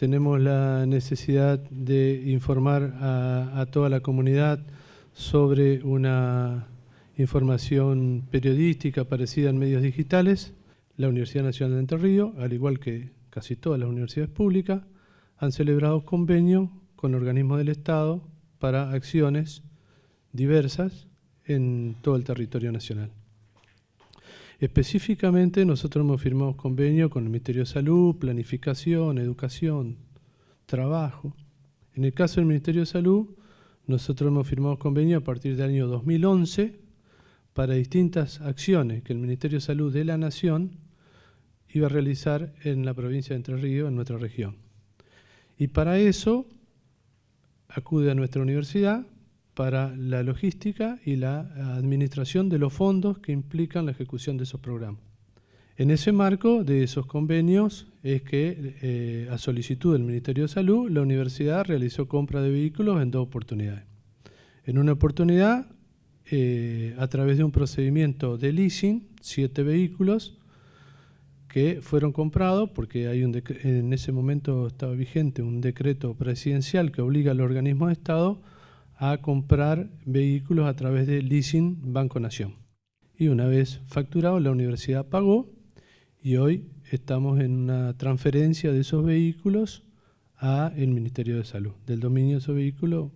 tenemos la necesidad de informar a, toda la comunidad sobre una información periodística parecida en medios digitales. La Universidad Nacional de Entre Ríos, al igual que casi todas las universidades públicas, han celebrado convenios con organismos del Estado para acciones diversas en todo el territorio nacional. Específicamente nosotros hemos firmado convenio con el Ministerio de Salud, Planificación, Educación, Trabajo. En el caso del Ministerio de Salud, nosotros hemos firmado convenio a partir del año 2011 para distintas acciones que el Ministerio de Salud de la Nación iba a realizar en la provincia de Entre Ríos, en nuestra región. Y para eso acude a nuestra universidad para la logística y la administración de los fondos que implican la ejecución de esos programas. En ese marco de esos convenios es que, eh, a solicitud del Ministerio de Salud, la universidad realizó compra de vehículos en dos oportunidades. En una oportunidad, eh, a través de un procedimiento de leasing, siete vehículos que fueron comprados porque hay un en ese momento estaba vigente un decreto presidencial que obliga al organismo de Estado a comprar vehículos a través de Leasing Banco Nación. Y una vez facturado, la universidad pagó y hoy estamos en una transferencia de esos vehículos a el Ministerio de Salud, del dominio de esos vehículos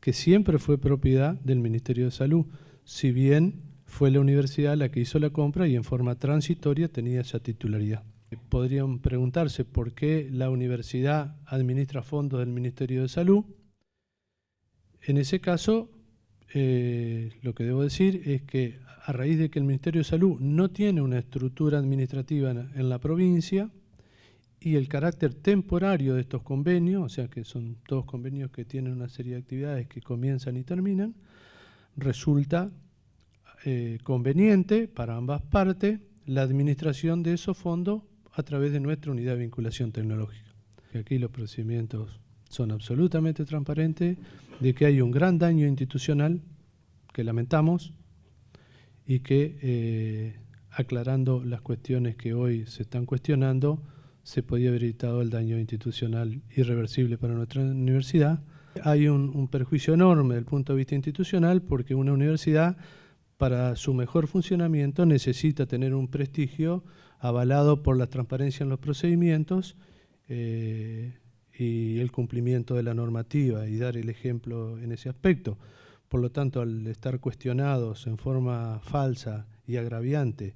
que siempre fue propiedad del Ministerio de Salud, si bien fue la universidad la que hizo la compra y en forma transitoria tenía esa titularidad. Podrían preguntarse por qué la universidad administra fondos del Ministerio de Salud en ese caso, eh, lo que debo decir es que a raíz de que el Ministerio de Salud no tiene una estructura administrativa en, la provincia y el carácter temporario de estos convenios, o sea que son todos convenios que tienen una serie de actividades que comienzan y terminan, resulta eh, conveniente para ambas partes la administración de esos fondos a través de nuestra unidad de vinculación tecnológica. Aquí los procedimientos son absolutamente transparentes de que hay un gran daño institucional que lamentamos y que eh, aclarando las cuestiones que hoy se están cuestionando, se podía haber evitado el daño institucional irreversible para nuestra universidad. Hay un, perjuicio enorme desde el punto de vista institucional porque una universidad para su mejor funcionamiento necesita tener un prestigio avalado por la transparencia en los procedimientos, eh, y el cumplimiento de la normativa y dar el ejemplo en ese aspecto. Por lo tanto, al estar cuestionados en forma falsa y agraviante,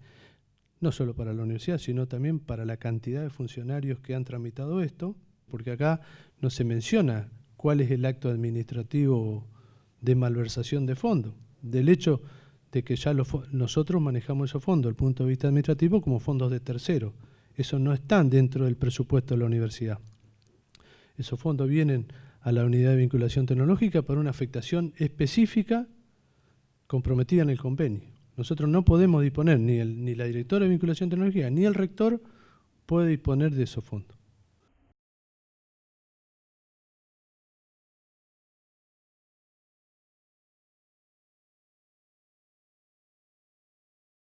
no solo para la universidad, sino también para la cantidad de funcionarios que han tramitado esto, porque acá no se menciona cuál es el acto administrativo de malversación de fondos, del hecho de que ya nosotros manejamos esos fondos, el punto de vista administrativo, como fondos de tercero. Eso no están dentro del presupuesto de la universidad. Esos fondos vienen a la unidad de vinculación tecnológica para una afectación específica comprometida en el convenio. Nosotros no podemos disponer, ni, el, ni la directora de vinculación tecnológica, ni el rector puede disponer de esos fondos.